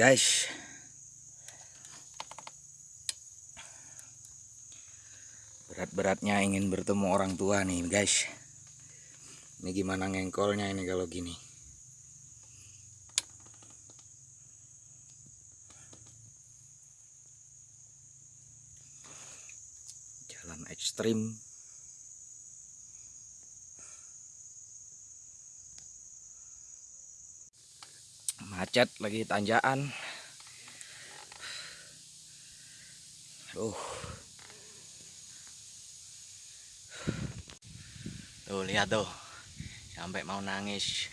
guys. Berat-beratnya ingin bertemu orang tua nih guys. Ini gimana ngengkolnya ini kalau gini? Jalan ekstrim macet lagi tanjakan. Uh tuh lihat tuh. Sampai mau nangis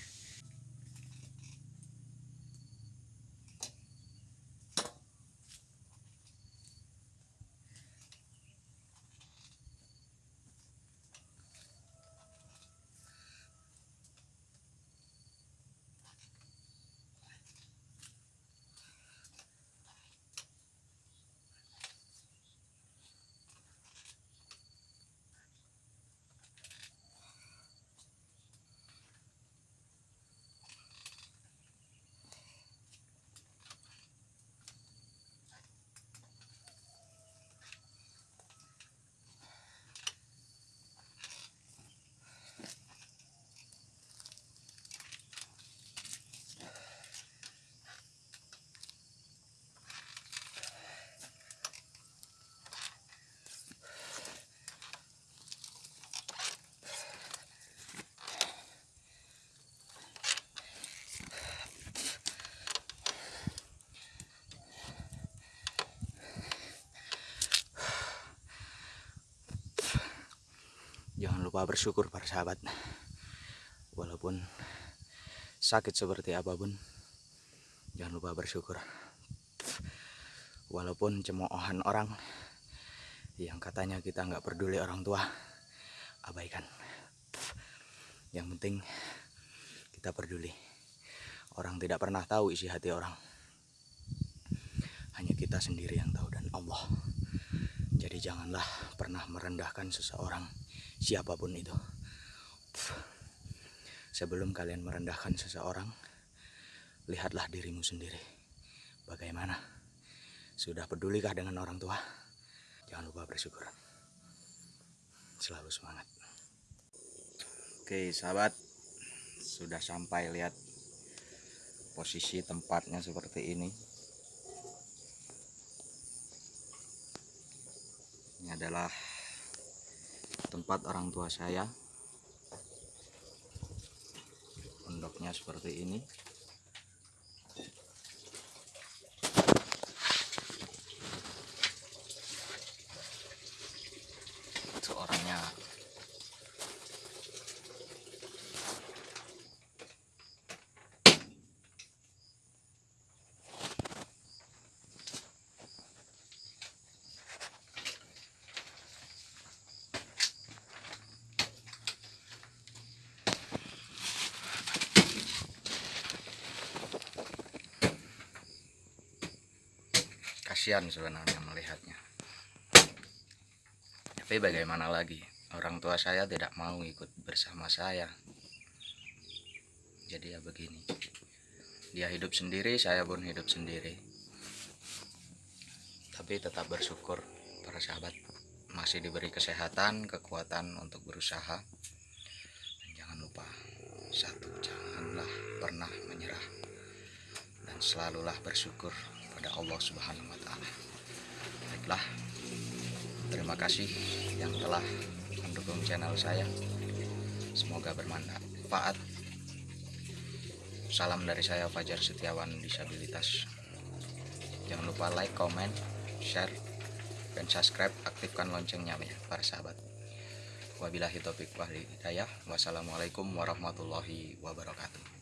jangan lupa bersyukur para sahabat. Walaupun sakit seperti apa pun jangan lupa bersyukur. Walaupun cemoohan orang yang katanya kita nggak peduli orang tua abaikan. Yang penting kita peduli. Orang tidak pernah tahu isi hati orang. Hanya kita sendiri yang tahu dan Allah jadi janganlah pernah merendahkan seseorang siapa pun itu. Sebelum kalian merendahkan seseorang, lihatlah dirimu sendiri. Bagaimana? Sudah pedulikah dengan orang tua? Jangan lupa bersyukur. Selalu semangat. Oke, sahabat. Sudah sampai lihat posisi tempatnya seperti ini. Ini adalah tempat orang tua saya. Pondoknya seperti ini. Itu orangnya kasihan sebenarnya melihatnya. Tapi bagaimana lagi? Orang tua saya tidak mau ikut bersama saya. Jadi ya begini. Dia hidup sendiri saya pun hidup sendiri. Tapi tetap bersyukur para sahabat masih diberi kesehatan kekuatan untuk berusaha. Dan jangan lupa satu janganlah pernah menyerah. Dan selalulah bersyukur kepada Allah Subhanahu wa taala. Baiklah. Terima kasih yang telah mendukung channel saya. Semoga bermanfaat. Salam dari saya Fajar Setiawan Disabilitas. Jangan lupa like, comment, share, dan subscribe. Aktifkan loncengnya ya para sahabat. Wabillahi taufiq wal hidayah. Wassalamualaikum warahmatullahi wabarakatuh.